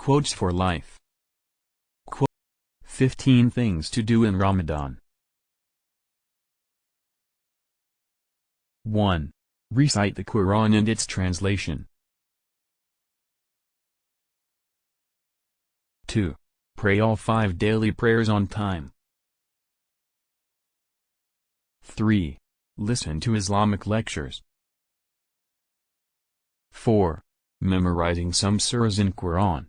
Quotes for Life Quote 15 Things to Do in Ramadan 1. Recite the Quran and its translation. 2. Pray all five daily prayers on time. 3. Listen to Islamic lectures. 4. Memorizing some surahs in Quran.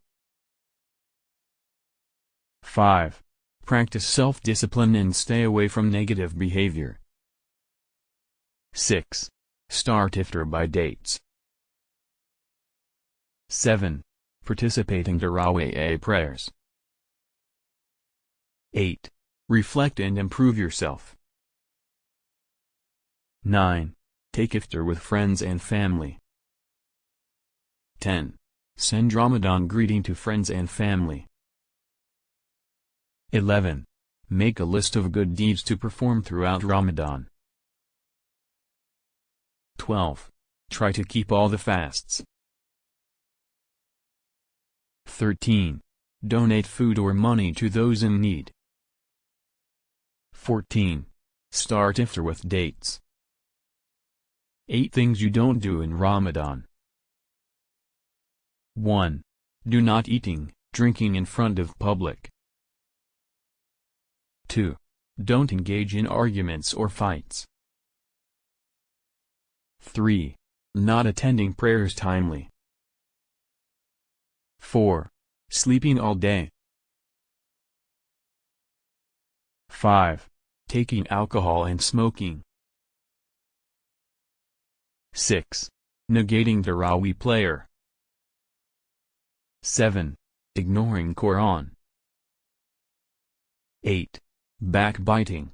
5. Practice self-discipline and stay away from negative behavior. 6. Start iftar by dates. 7. Participating Tarawih prayers. 8. Reflect and improve yourself. 9. Take iftar with friends and family. 10. Send Ramadan greeting to friends and family. 11. Make a list of good deeds to perform throughout Ramadan. 12. Try to keep all the fasts. 13. Donate food or money to those in need. 14. Start iftar with dates. 8 Things you don't do in Ramadan 1. Do not eating, drinking in front of public. 2. Don't engage in arguments or fights. 3. Not attending prayers timely. 4. Sleeping all day. 5. Taking alcohol and smoking. 6. Negating the Tarawih player. 7. Ignoring Quran. 8. Backbiting.